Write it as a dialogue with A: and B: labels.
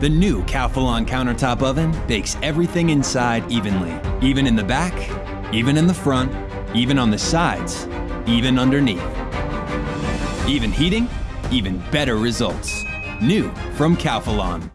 A: The new Calphalon countertop oven bakes everything inside evenly, even in the back, even in the front, even on the sides, even underneath. Even heating, even better results. New from Calphalon.